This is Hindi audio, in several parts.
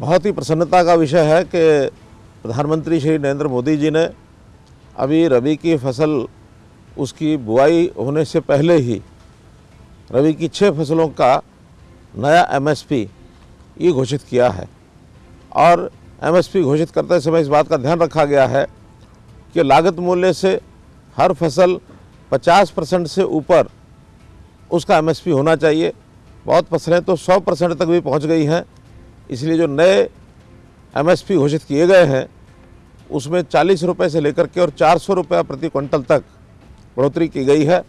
बहुत ही प्रसन्नता का विषय है कि प्रधानमंत्री श्री नरेंद्र मोदी जी ने अभी रबी की फ़सल, उसकी बुआई होने से पहले ही रबी की छः फ़सलों का नया एमएसपी ये घोषित किया है। और एमएसपी घोषित करते समय इस बात का ध्यान रखा गया है कि लागत मूल्य से हर फ़सल 50 परसेंट से ऊपर उसका एमएसपी होना चाहिए। बहुत फ़सलें तो 100 परसेंट तक भी पहुँच गई हैं। इसलिए जो नए एमएसपी घोषित किए गए हैं, उसमें चालीस रुपये से लेकर के और चार सौ प्रति क्विंटल तक बढ़ोतरी की गई है।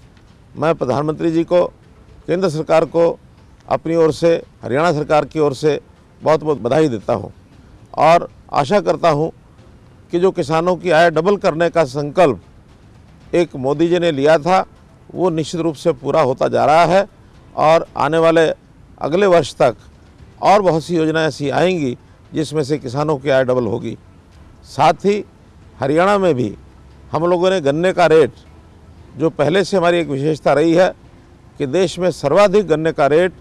मैं प्रधानमंत्री जी को, केंद्र सरकार को अपनी ओर से, हरियाणा सरकार की ओर से बहुत बहुत बधाई देता हूँ और आशा करता हूँ कि जो किसानों की आय डबल करने का संकल्प एक मोदी जी ने लिया था, वो निश्चित रूप से पूरा होता जा रहा है और आने वाले अगले वर्ष तक और बहुत सी योजनाएँ ऐसी आएँगी जिसमें से किसानों की आय डबल होगी। साथ ही हरियाणा में भी हम लोगों ने गन्ने का रेट, जो पहले से हमारी एक विशेषता रही है कि देश में सर्वाधिक गन्ने का रेट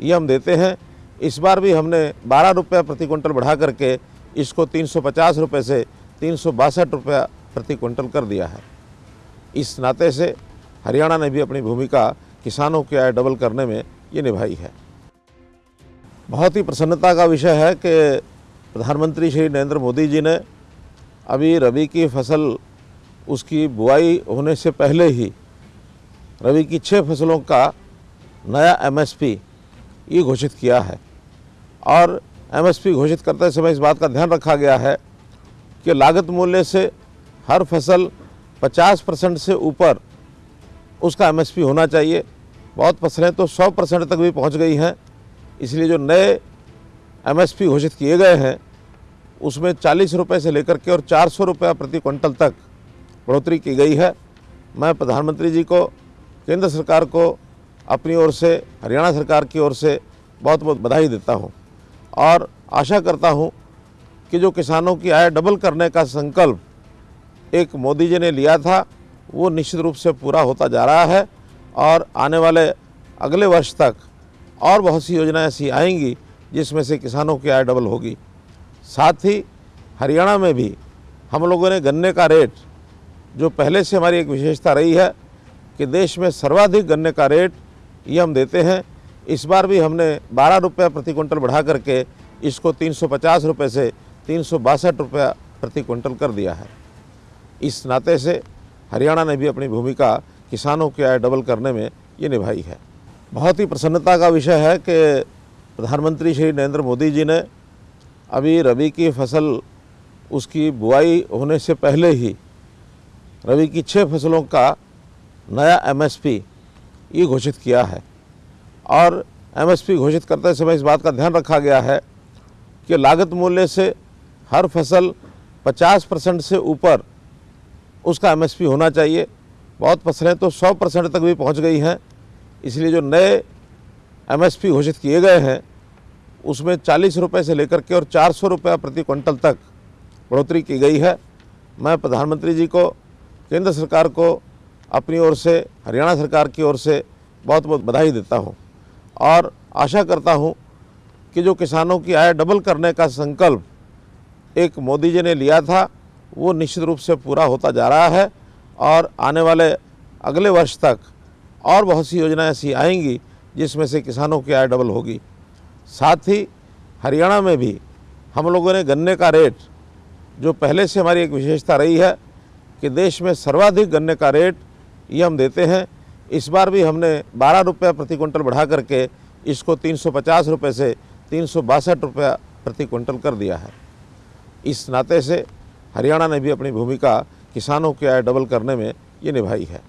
ये हम देते हैं, इस बार भी हमने बारह रुपये प्रति क्विंटल बढ़ा करके इसको तीन सौ पचास रुपये से तीन सौ बासठ प्रति क्विंटल कर दिया है। इस नाते से हरियाणा ने भी अपनी भूमिका किसानों की आय डबल करने में ये निभाई है। बहुत ही प्रसन्नता का विषय है कि प्रधानमंत्री श्री नरेंद्र मोदी जी ने अभी रबी की फ़सल, उसकी बुआई होने से पहले ही रबी की छः फ़सलों का नया एमएसपी ये घोषित किया है। और एमएसपी घोषित करते समय इस बात का ध्यान रखा गया है कि लागत मूल्य से हर फ़सल 50 परसेंट से ऊपर उसका एमएसपी होना चाहिए। बहुत फ़सलें तो 100 परसेंट तक भी पहुँच गई हैं। इसलिए जो नए एमएसपी घोषित किए गए हैं, उसमें चालीस रुपये से लेकर के और चार सौ प्रति क्विंटल तक बढ़ोतरी की गई है। मैं प्रधानमंत्री जी को, केंद्र सरकार को अपनी ओर से, हरियाणा सरकार की ओर से बहुत बहुत बधाई देता हूँ और आशा करता हूँ कि जो किसानों की आय डबल करने का संकल्प एक मोदी जी ने लिया था, वो निश्चित रूप से पूरा होता जा रहा है और आने वाले अगले वर्ष तक और बहुत सी योजनाएँ ऐसी आएँगी जिसमें से किसानों की आय डबल होगी। साथ ही हरियाणा में भी हम लोगों ने गन्ने का रेट, जो पहले से हमारी एक विशेषता रही है कि देश में सर्वाधिक गन्ने का रेट ये हम देते हैं, इस बार भी हमने बारह रुपये प्रति क्विंटल बढ़ा करके इसको तीन सौ पचास रुपये से तीन सौ बासठ रुपया प्रति क्विंटल कर दिया है। इस नाते से हरियाणा ने भी अपनी भूमिका किसानों की आय डबल करने में ये निभाई है। बहुत ही प्रसन्नता का विषय है कि प्रधानमंत्री श्री नरेंद्र मोदी जी ने अभी रबी की फ़सल, उसकी बुआई होने से पहले ही रबी की छः फ़सलों का नया एमएसपी ये घोषित किया है। और एमएसपी घोषित करते समय इस बात का ध्यान रखा गया है कि लागत मूल्य से हर फ़सल 50 परसेंट से ऊपर उसका एमएसपी होना चाहिए। बहुत फ़सलें तो 100 परसेंट तक भी पहुँच गई हैं। इसलिए जो नए एमएसपी घोषित किए गए हैं, उसमें चालीस रुपये से लेकर के और चार सौ रुपया प्रति क्विंटल तक बढ़ोतरी की गई है। मैं प्रधानमंत्री जी को, केंद्र सरकार को अपनी ओर से, हरियाणा सरकार की ओर से बहुत बहुत बधाई देता हूँ और आशा करता हूँ कि जो किसानों की आय डबल करने का संकल्प एक मोदी जी ने लिया था, वो निश्चित रूप से पूरा होता जा रहा है और आने वाले अगले वर्ष तक और बहुत सी योजनाएँ ऐसी आएँगी जिसमें से किसानों की आय डबल होगी। साथ ही हरियाणा में भी हम लोगों ने गन्ने का रेट, जो पहले से हमारी एक विशेषता रही है कि देश में सर्वाधिक गन्ने का रेट ये हम देते हैं, इस बार भी हमने बारह रुपये प्रति क्विंटल बढ़ा करके इसको तीन सौ पचास रुपये से तीन सौ बासठ प्रति क्विंटल कर दिया है। इस नाते से हरियाणा ने भी अपनी भूमिका किसानों की आय डबल करने में ये निभाई है।